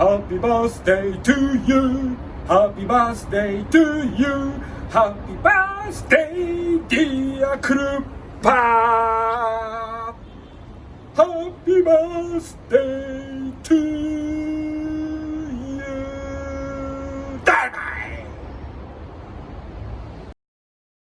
Happy birthday to you. Happy birthday to you. Happy birthday dear Krupa. Happy birthday.